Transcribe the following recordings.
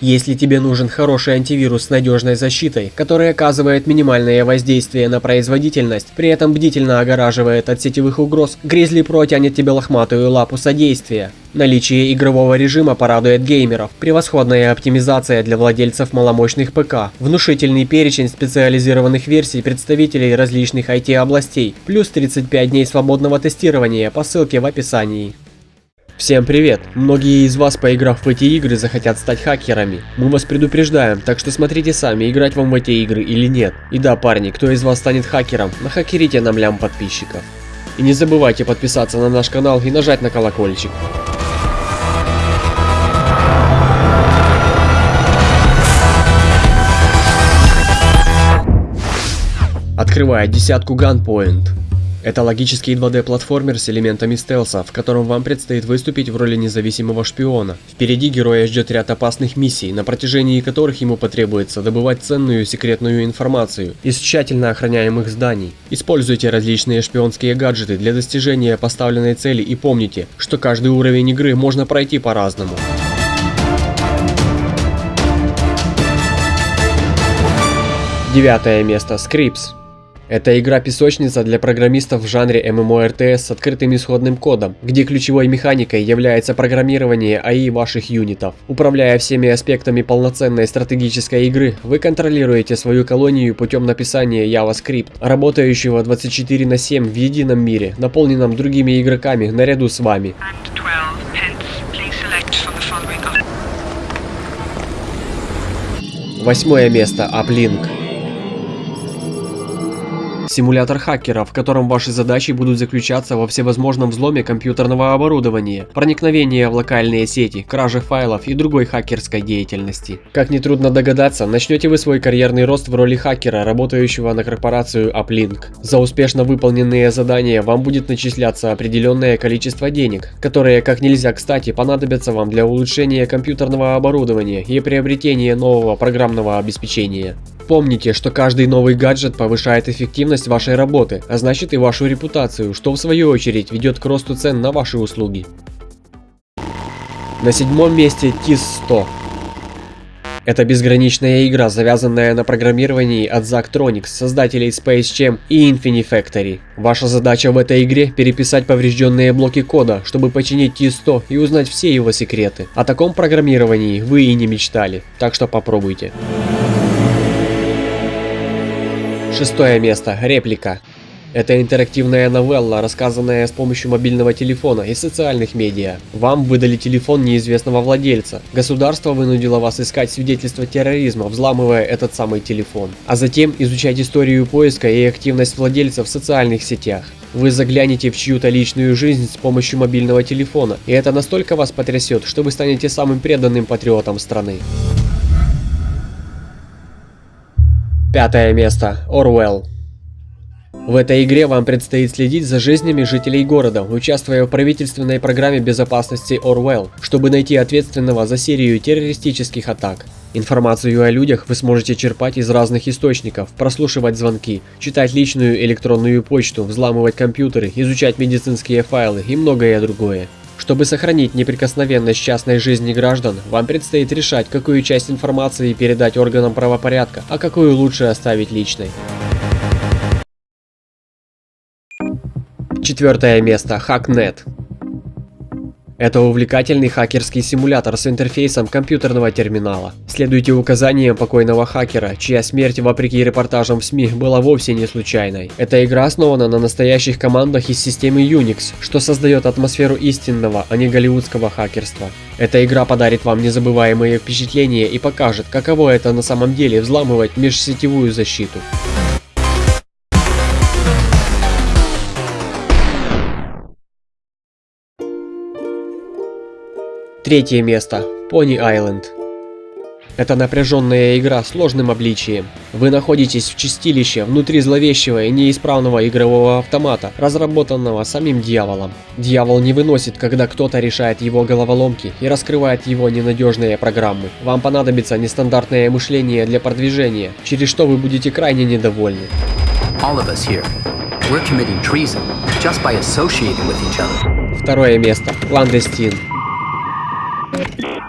Если тебе нужен хороший антивирус с надежной защитой, который оказывает минимальное воздействие на производительность, при этом бдительно огораживает от сетевых угроз, Grizzly Pro тянет тебе лохматую лапу содействия. Наличие игрового режима порадует геймеров, превосходная оптимизация для владельцев маломощных ПК, внушительный перечень специализированных версий представителей различных IT-областей, плюс 35 дней свободного тестирования по ссылке в описании. Всем привет! Многие из вас, поиграв в эти игры, захотят стать хакерами. Мы вас предупреждаем, так что смотрите сами, играть вам в эти игры или нет. И да, парни, кто из вас станет хакером, нахакерите нам лям подписчиков. И не забывайте подписаться на наш канал и нажать на колокольчик. Открывая десятку Gunpoint. Это логический 2D-платформер с элементами стелса, в котором вам предстоит выступить в роли независимого шпиона. Впереди героя ждет ряд опасных миссий, на протяжении которых ему потребуется добывать ценную секретную информацию из тщательно охраняемых зданий. Используйте различные шпионские гаджеты для достижения поставленной цели и помните, что каждый уровень игры можно пройти по-разному. Девятое место. Screeps. Это игра-песочница для программистов в жанре MMORTS с открытым исходным кодом, где ключевой механикой является программирование AI ваших юнитов. Управляя всеми аспектами полноценной стратегической игры, вы контролируете свою колонию путем написания JavaScript, работающего 24 на 7 в едином мире, наполненном другими игроками наряду с вами. Восьмое место. Uplink. Симулятор хакера, в котором ваши задачи будут заключаться во всевозможном взломе компьютерного оборудования, проникновении в локальные сети, краже файлов и другой хакерской деятельности. Как нетрудно догадаться, начнете вы свой карьерный рост в роли хакера, работающего на корпорацию Uplink. За успешно выполненные задания вам будет начисляться определенное количество денег, которые как нельзя кстати понадобятся вам для улучшения компьютерного оборудования и приобретения нового программного обеспечения. Помните, что каждый новый гаджет повышает эффективность вашей работы, а значит и вашу репутацию, что в свою очередь ведет к росту цен на ваши услуги. На седьмом месте TIS-100. Это безграничная игра, завязанная на программировании от Zachtronics, создателей Space Jam и Infinifactory. Ваша задача в этой игре переписать поврежденные блоки кода, чтобы починить T100 и узнать все его секреты. О таком программировании вы и не мечтали, так что попробуйте. Шестое место. Реплика. Это интерактивная новелла, рассказанная с помощью мобильного телефона и социальных медиа. Вам выдали телефон неизвестного владельца. Государство вынудило вас искать свидетельства терроризма, взламывая этот самый телефон. А затем изучать историю поиска и активность владельца в социальных сетях. Вы заглянете в чью-то личную жизнь с помощью мобильного телефона, и это настолько вас потрясет, что вы станете самым преданным патриотом страны. Пятое место. Орвелл. В этой игре вам предстоит следить за жизнями жителей города, участвуя в правительственной программе безопасности Орвелл, чтобы найти ответственного за серию террористических атак. Информацию о людях вы сможете черпать из разных источников, прослушивать звонки, читать личную электронную почту, взламывать компьютеры, изучать медицинские файлы и многое другое. Чтобы сохранить неприкосновенность частной жизни граждан, вам предстоит решать, какую часть информации передать органам правопорядка, а какую лучше оставить личной. Четвертое место. Hacknet. Это увлекательный хакерский симулятор с интерфейсом компьютерного терминала. Следуйте указаниям покойного хакера, чья смерть, вопреки репортажам в СМИ, была вовсе не случайной. Эта игра основана на настоящих командах из системы Unix, что создает атмосферу истинного, а не голливудского хакерства. Эта игра подарит вам незабываемые впечатления и покажет, каково это на самом деле взламывать межсетевую защиту. Третье место. Pony Island. Это напряженная игра с сложным обличием. Вы находитесь в чистилище внутри зловещего и неисправного игрового автомата, разработанного самим дьяволом. Дьявол не выносит, когда кто-то решает его головоломки и раскрывает его ненадежные программы. Вам понадобится нестандартное мышление для продвижения, через что вы будете крайне недовольны. Второе место. Кландестин.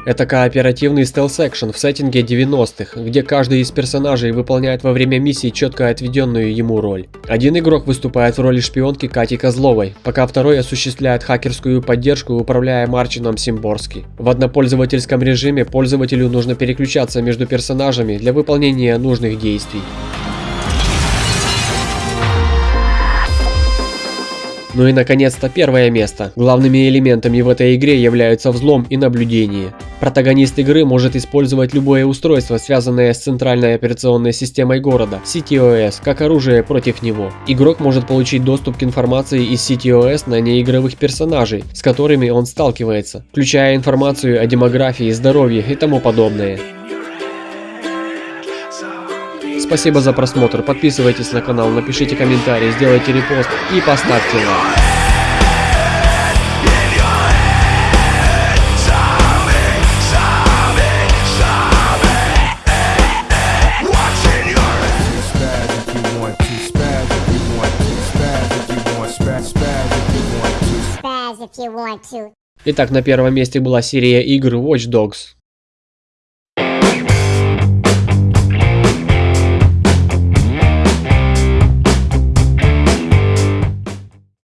Это кооперативный стелс-экшен в сеттинге 90-х, где каждый из персонажей выполняет во время миссии четко отведенную ему роль. Один игрок выступает в роли шпионки Кати Козловой, пока второй осуществляет хакерскую поддержку, управляя Марчином Симборски. В однопользовательском режиме пользователю нужно переключаться между персонажами для выполнения нужных действий. Ну и наконец-то первое место. Главными элементами в этой игре являются взлом и наблюдение. Протагонист игры может использовать любое устройство, связанное с центральной операционной системой города, CTOS, как оружие против него. Игрок может получить доступ к информации из CTOS на неигровых персонажей, с которыми он сталкивается, включая информацию о демографии, здоровье и тому подобное. Спасибо за просмотр, подписывайтесь на канал, напишите комментарий, сделайте репост и поставьте лайк. Итак, на первом месте была серия игр Watch Dogs.